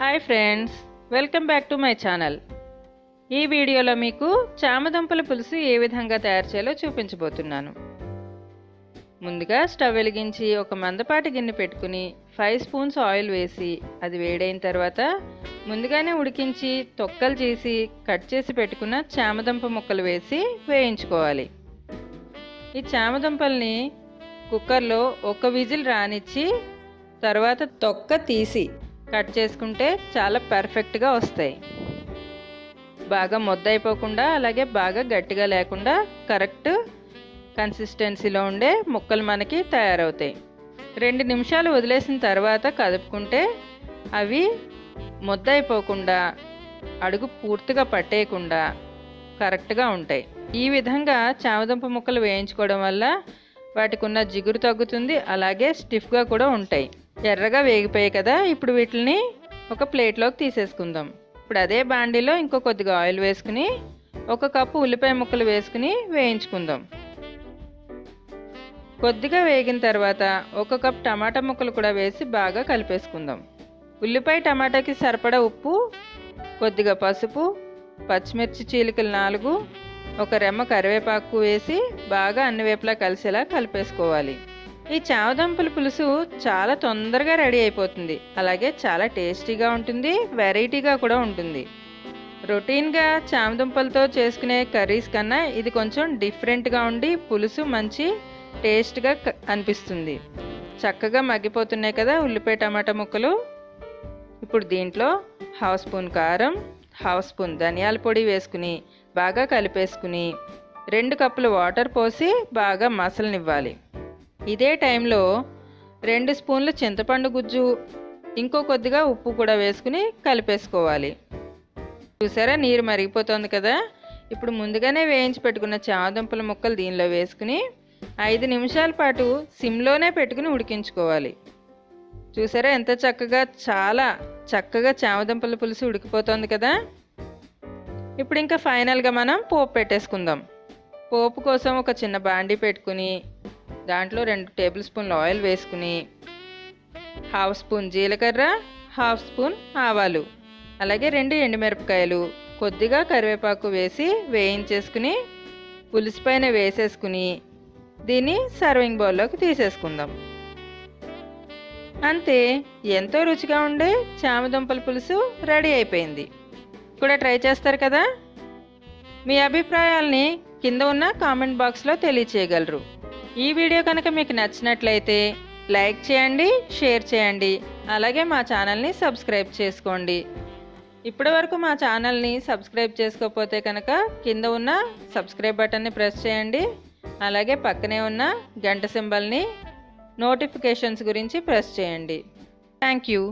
Hi friends welcome back to my channel. ఈ వీడియోలో మీకు చామదుంపల పులుసు ఏ విధంగా తయారు చేయాలో చూపించబోతున్నాను. ముందుగా స్టవ్ వెలిగించి ఒక మందపాటి గిన్నె పెట్టుకుని ఫైవ్ స్పూన్స్ ఆయిల్ వేసి అది వేడైన తర్వాత ముందుగానే ఉడికించి తొక్కలు చేసి కట్ చేసి పెట్టుకున్న చామదుంప ముక్కలు వేసి వేయించుకోవాలి. ఈ చామదుంపల్ని కుక్కర్లో ఒక విజిల్ రానిచ్చి తర్వాత తొక్క తీసి కట్ చేసుకుంటే చాలా పర్ఫెక్ట్గా వస్తాయి. బాగా మొద్దైపోకుండా అలాగే బాగా గట్టిగా లేకుండా కరెక్ట్ కన్సిస్టెన్సీలో ఉండే ముక్కలు మనకి తయారవుతాయి. రెండు నిమిషాలు వదిలేసిన తర్వాత కదుపుకుంటే అవి ముద్దయిపోకుండా అడుగు పూర్తిగా పట్టేయకుండా కరెక్ట్గా ఉంటాయి. ఈ విధంగా చామదుంప ముక్కలు వేయించుకోవడం వల్ల వాటికి ఉన్న జిగురు తగ్గుతుంది అలాగే స్టిఫ్గా కూడా ఉంటాయి. ఎర్రగా వేగిపోయాయి కదా ఇప్పుడు వీటిని ఒక ప్లేట్లోకి తీసేసుకుందాం. ఇప్పుడు అదే బాండీలో ఇంకో కొద్దిగా ఆయిల్ వేసుకుని ఒక కప్పు ఉల్లిపాయ ముక్కలు వేసుకుని వేయించుకుందాం. కొద్దిగా వేగిన తర్వాత ఒక కప్ టమాటా ముక్కలు కూడా వేసి బాగా కలిపేసుకుందాం. ఉల్లిపాయ టమాటాకి సరిపడా ఉప్పు కొద్దిగా పసుపు పచ్చిమిర్చి చీలికలు నాలుగు ఒక రెమ్మ కరివేపాకు వేసి బాగా అన్ని వైపులా కలిసేలా కలిపేసుకోవాలి. ఈ చామదుంపల పులుసు చాలా తొందరగా రెడీ అయిపోతుంది. అలాగే చాలా టేస్టీగా ఉంటుంది వెరైటీగా కూడా ఉంటుంది. రొటీన్గా చామదుంపలతో చేసుకునే కర్రీస్ కన్నా ఇది కొంచెం డిఫరెంట్గా ఉండి పులుసు మంచి టేస్ట్గా అనిపిస్తుంది. చక్కగా మగ్గిపోతున్నాయి కదా ఉల్లిపాయ టమాటా ముక్కలు. ఇప్పుడు దీంట్లో హాఫ్ స్పూన్ కారం హాఫ్ స్పూన్ ధనియాల పొడి వేసుకుని బాగా కలిపేసుకుని రెండు కప్పులు వాటర్ పోసి బాగా మసలనివ్వాలి. ఇదే టైంలో రెండు స్పూన్లు చింతపండు గుజ్జు ఇంకో కొద్దిగా ఉప్పు కూడా వేసుకుని కలిపేసుకోవాలి. చూసారా నీరు మరిగిపోతుంది కదా? ఇప్పుడు ముందుగానే వేయించి పెట్టుకున్న చామదుంపల ముక్కలు దీనిలో వేసుకుని ఐదు నిమిషాల పాటు సిమ్లోనే పెట్టుకుని ఉడికించుకోవాలి. చూసారా ఎంత చక్కగా చాలా చక్కగా చామదుంపల పులుసు ఉడికిపోతుంది కదా? ఇప్పుడు ఇంకా ఫైనల్గా మనం పోపు పెట్టేసుకుందాం. పోపు కోసం ఒక చిన్న బాండీ పెట్టుకుని దాంట్లో రెండు టేబుల్ స్పూన్లు ఆయిల్ వేసుకుని హాఫ్ స్పూన్ జీలకర్ర హాఫ్ స్పూన్ ఆవాలు అలాగే రెండు ఎండుమిరపకాయలు కొద్దిగా కరివేపాకు వేసి వేయించేసుకుని పులుసు పైన వేసేసుకుని దీన్ని సర్వింగ్ బౌల్లోకి తీసేసుకుందాం. అంతే ఎంతో రుచిగా ఉండే చామదుంపల పులుసు రెడీ అయిపోయింది. కూడా ట్రై చేస్తారు కదా? మీ అభిప్రాయాల్ని కింద ఉన్న కామెంట్ బాక్స్లో తెలియచేయగలరు. ఈ వీడియో కనుక మీకు నచ్చినట్లయితే లైక్ చేయండి షేర్ చేయండి అలాగే మా ఛానల్ని సబ్స్క్రైబ్ చేసుకోండి. ఇప్పటి వరకు మా ఛానల్ని సబ్స్క్రైబ్ చేసుకోకపోతే కనుక కింద ఉన్న సబ్స్క్రైబ్ బటన్ని ప్రెస్ చేయండి అలాగే పక్కనే ఉన్న గంట సింబల్ని నోటిఫికేషన్స్ గురించి ప్రెస్ చేయండి. Thank you.